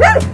Woo!